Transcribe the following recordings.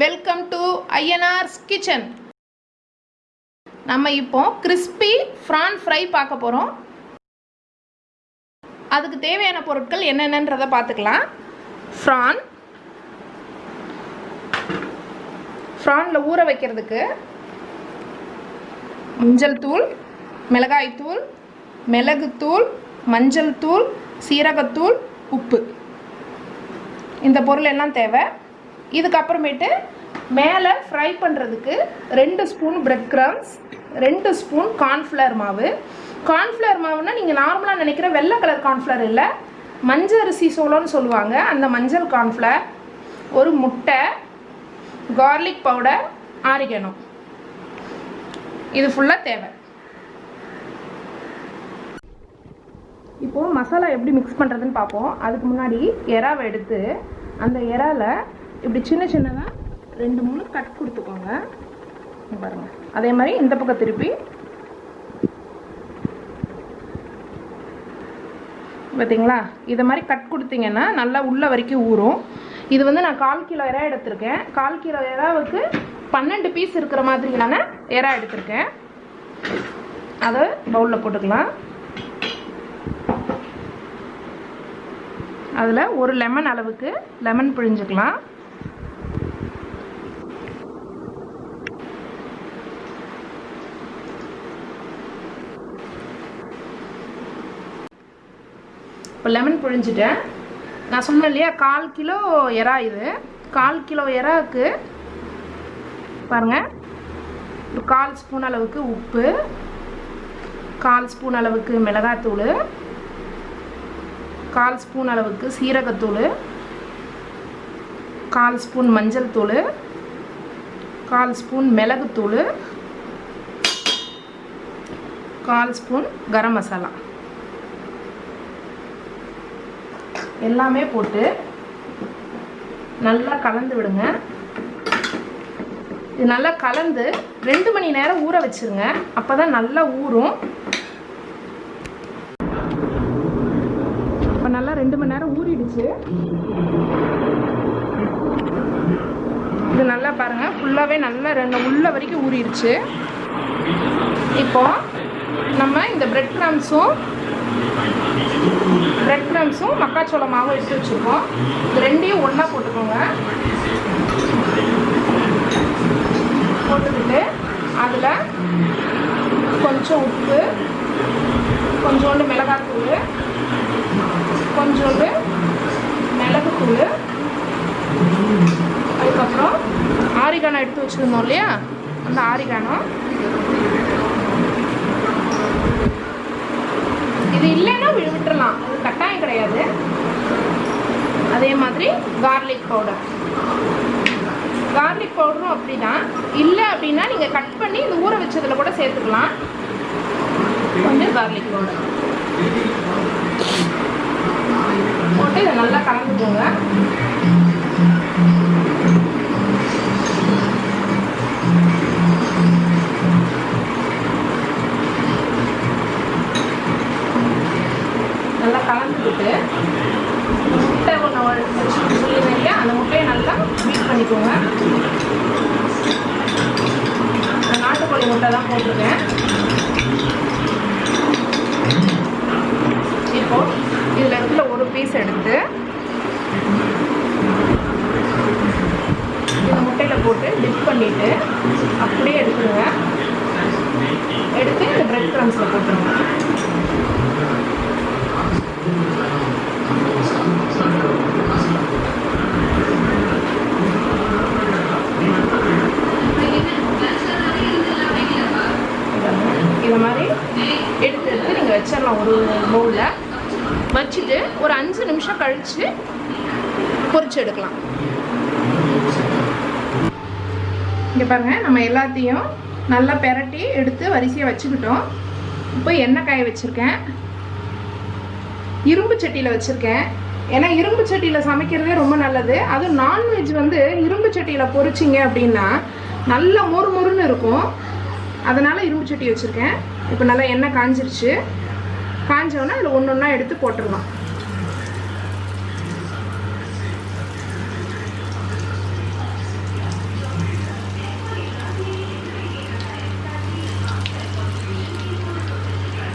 Welcome to ஐஎன்ஆர்ஸ் kitchen நம்ம இப்போ crispy prawn fry பார்க்க போகிறோம் அதுக்கு தேவையான பொருட்கள் என்னென்னன்றதை பார்த்துக்கலாம். ஃப்ரான் ஃப்ரானில் ஊற வைக்கிறதுக்கு மஞ்சள் தூள் மிளகாய்த்தூள் மிளகுத்தூள் மஞ்சள் தூள் சீரகத்தூள் உப்பு. இந்த பொருள் எல்லாம் தேவை. இதுக்கப்புறமேட்டு மேலே ஃப்ரை பண்ணுறதுக்கு ரெண்டு ஸ்பூன் பிரெட் கிரம்ஸ் ரெண்டு ஸ்பூன் கார்ன்ஃப்ளவர் மாவு. கார்ன்ஃப்ளவர் மாவுன்னா நீங்கள் நார்மலாக நினைக்கிற வெள்ளை கலர் கார்ன்ஃப்ளவர் இல்லை. மஞ்சள் அரிசி சோளம்னு சொல்லுவாங்க. அந்த மஞ்சள் கார்ன்ஃப்ளவர் ஒரு முட்டை கார்லிக் பவுடர் ஆரிக்கணும் இது ஃபுல்லாக தேவை. இப்போது மசாலா எப்படி மிக்ஸ் பண்ணுறதுன்னு பார்ப்போம். அதுக்கு முன்னாடி எறாவை எடுத்து அந்த எறாவில் இப்படி சின்ன சின்னதாக ரெண்டு மூணு கட் கொடுத்துக்கோங்க. பாருங்கள் பாருங்க. அதே மாதிரி இந்த பக்கம் திருப்பி. பார்த்தீங்களா இதை மாதிரி கட் கொடுத்தீங்கன்னா நல்லா உள்ள வரைக்கும் ஊறும். இது வந்து நான் கால் கிலோ இறா எடுத்திருக்கேன். கால் கிலோ இறாவுக்கு பன்னெண்டு பீஸ் இருக்கிற மாதிரியான இறா எடுத்திருக்கேன். அதை பவுலில் போட்டுக்கலாம். அதில் ஒரு லெமன் அளவுக்கு லெமன் பிழிஞ்சுக்கலாம். இப்போ லெமன் புழிஞ்சிட்டேன். நான் சொன்னேன் இல்லையா கால் கிலோ எறா இது. கால் கிலோ எறாவுக்கு பாருங்கள் ஒரு கால் ஸ்பூன் அளவுக்கு உப்பு. கால் ஸ்பூன் அளவுக்கு மிளகாத்தூள். கால் ஸ்பூன் அளவுக்கு சீரகத்தூள். கால் ஸ்பூன் மஞ்சள் தூள். கால் ஸ்பூன் மிளகுத்தூள். கால் ஸ்பூன் கரம் மசாலா. எல்லாமே போட்டு நல்லா கலந்து விடுங்க. இது நல்லா கலந்து ரெண்டு மணி நேரம் ஊற வச்சிருங்க. அப்போ தான் நல்லா ஊறும். இப்போ நல்லா ரெண்டு மணி நேரம் ஊறிடுச்சு. இது நல்லா பாருங்க. ஃபுல்லாகவே நல்லா ரெண்டு உள்ள வரைக்கும் ஊறிடுச்சு. இப்போ நம்ம இந்த பிரெட் கிராம்ஸும் பிரெட் க்ரம்ஸும் மக்காச்சோள மாவும் எடுத்து வச்சுருக்கோம். இது ரெண்டையும் ஒன்றா போட்டுக்கோங்க. போட்டுக்கிட்டு அதில் கொஞ்சம் உப்பு கொஞ்சோண்டு மிளகாத்தூள் கொஞ்சோண்டு மிளகுத்தூள் அதுக்கப்புறம் ஆரிகானம் எடுத்து வச்சுருந்தோம் இல்லையா? அந்த ஆரிகானம். இது இல்லைன்னா வி- விட்டுறலாம் அது கட்டாயம் கிடையாது. அதே மாதிரி கார்லிக் பவுடர் கார்லிக் பவுடரும் அப்படிதான். இல்லை அப்படின்னா நீங்கள் கட் பண்ணி இந்த ஊற வச்சதில் கூட சேர்த்துக்கலாம். கொஞ்சம் கார்லிக் பவுடர் போட்டிருக்கேன் மாதிரி எடுத்து எடுத்து நீங்கள் வச்சிடலாம் ஒரு பவுலில் வச்சுட்டு ஒரு அஞ்சு நிமிஷம் கழித்து பொறிச்சு எடுக்கலாம். இங்கே பாருங்கள் நம்ம எல்லாத்தையும் நல்லா பெரட்டி எடுத்து வரிசையாக வச்சுக்கிட்டோம். இப்போ எண்ணெய் காய வச்சுருக்கேன். இரும்பு சட்டியில் வச்சுருக்கேன். ஏன்னா இரும்பு சட்டியில் சமைக்கிறதே ரொம்ப நல்லது. அதுவும் நான்வெஜ் வந்து இரும்பு சட்டியில் பொறிச்சிங்க அப்படின்னா நல்லா மொறு மொறுன்னு இருக்கும். அதனால் இரும்பு சட்டி வச்சுருக்கேன். இப்போ நல்லா எண்ணெய் காஞ்சிருச்சு. காஞ்சோன்னா அதில் ஒன்று ஒன்றா எடுத்து போட்டுடலாம்.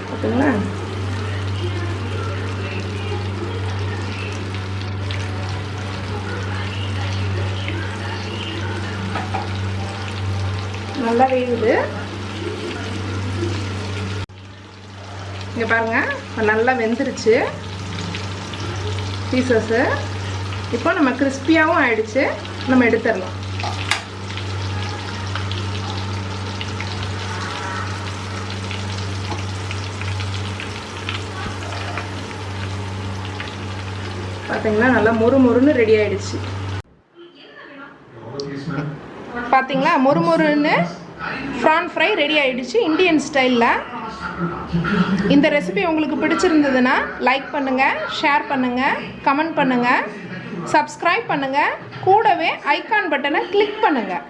பார்த்தீங்களா நல்லா வேகுது. இங்கே பாருங்கள் இப்போ நல்லா வெந்துருச்சு. பீசஸ்ஸு இப்போ நம்ம கிறிஸ்பியாகவும் ஆயிடுச்சு. நம்ம எடுத்துடலாம். பார்த்தீங்கன்னா நல்லா மொறு மொறுன்னு ரெடி ஆயிடுச்சு. பார்த்தீங்களா மொறு மொறுன்னு? ஃப்ரான் ஃப்ரை ரெடி ஆகிடுச்சு இந்தியன் ஸ்டைலில் இந்த ரெசிபி உங்களுக்கு பிடிச்சிருந்ததுன்னா லைக் பண்ணுங்கள் ஷேர் பண்ணுங்கள் கமெண்ட் பண்ணுங்கள் சப்ஸ்கிரைப் பண்ணுங்கள் கூடவே ஐக்கான் பட்டனை கிளிக் பண்ணுங்கள்